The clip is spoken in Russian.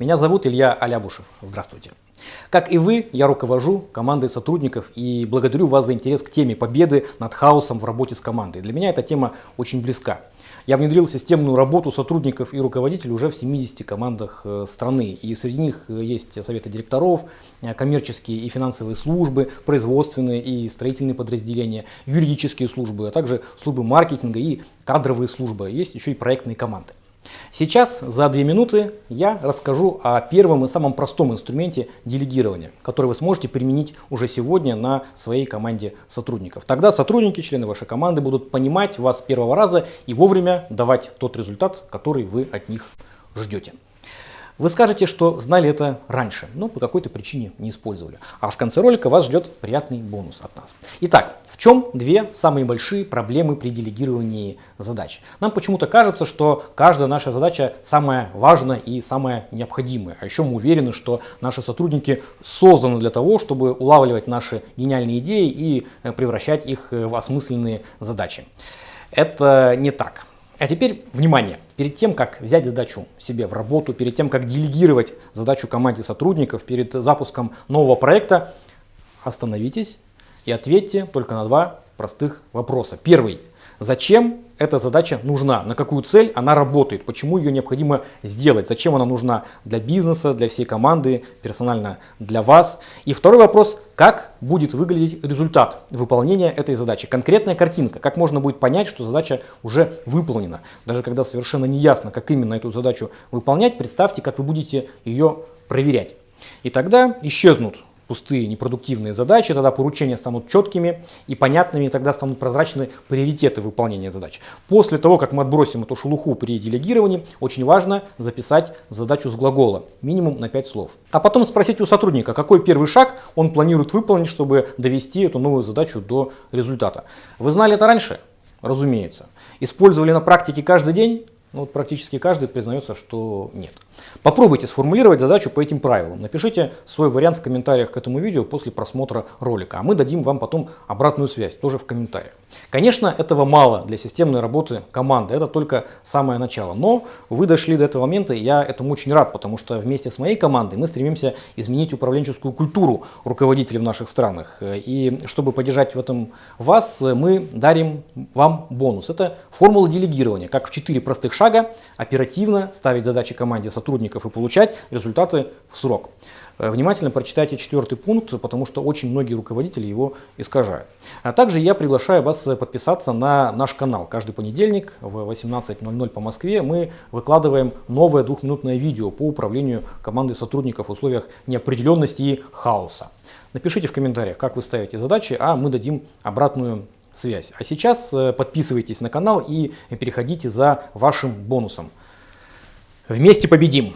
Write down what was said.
Меня зовут Илья Алябушев. Здравствуйте. Как и вы, я руковожу командой сотрудников и благодарю вас за интерес к теме победы над хаосом в работе с командой. Для меня эта тема очень близка. Я внедрил системную работу сотрудников и руководителей уже в 70 командах э, страны. И среди них э, есть советы директоров, э, коммерческие и финансовые службы, производственные и строительные подразделения, юридические службы, а также службы маркетинга и кадровые службы. Есть еще и проектные команды. Сейчас за две минуты я расскажу о первом и самом простом инструменте делегирования, который вы сможете применить уже сегодня на своей команде сотрудников. Тогда сотрудники, члены вашей команды будут понимать вас с первого раза и вовремя давать тот результат, который вы от них ждете. Вы скажете, что знали это раньше, но по какой-то причине не использовали. А в конце ролика вас ждет приятный бонус от нас. Итак, в чем две самые большие проблемы при делегировании задач? Нам почему-то кажется, что каждая наша задача самая важная и самая необходимая. А еще мы уверены, что наши сотрудники созданы для того, чтобы улавливать наши гениальные идеи и э, превращать их в осмысленные задачи. Это не так. А теперь, внимание, перед тем, как взять задачу себе в работу, перед тем, как делегировать задачу команде сотрудников, перед запуском нового проекта, остановитесь и ответьте только на два простых вопроса. Первый. Зачем эта задача нужна, на какую цель она работает, почему ее необходимо сделать, зачем она нужна для бизнеса, для всей команды, персонально для вас. И второй вопрос, как будет выглядеть результат выполнения этой задачи. Конкретная картинка, как можно будет понять, что задача уже выполнена. Даже когда совершенно не ясно, как именно эту задачу выполнять, представьте, как вы будете ее проверять. И тогда исчезнут пустые, непродуктивные задачи, тогда поручения станут четкими и понятными, и тогда станут прозрачны приоритеты выполнения задач. После того, как мы отбросим эту шелуху при делегировании, очень важно записать задачу с глагола, минимум на 5 слов. А потом спросить у сотрудника, какой первый шаг он планирует выполнить, чтобы довести эту новую задачу до результата. Вы знали это раньше? Разумеется. Использовали на практике каждый день? Ну, вот практически каждый признается, что нет. Попробуйте сформулировать задачу по этим правилам. Напишите свой вариант в комментариях к этому видео после просмотра ролика, а мы дадим вам потом обратную связь, тоже в комментариях. Конечно, этого мало для системной работы команды, это только самое начало. Но вы дошли до этого момента, и я этому очень рад, потому что вместе с моей командой мы стремимся изменить управленческую культуру руководителей в наших странах. И чтобы поддержать в этом вас, мы дарим вам бонус. Это формула делегирования, как в 4 простых шага оперативно ставить задачи команде сотрудников сотрудников и получать результаты в срок. Э, внимательно прочитайте четвертый пункт, потому что очень многие руководители его искажают. А также я приглашаю вас подписаться на наш канал. Каждый понедельник в 18.00 по Москве мы выкладываем новое двухминутное видео по управлению командой сотрудников в условиях неопределенности и хаоса. Напишите в комментариях, как вы ставите задачи, а мы дадим обратную связь. А сейчас э, подписывайтесь на канал и переходите за вашим бонусом. Вместе победим!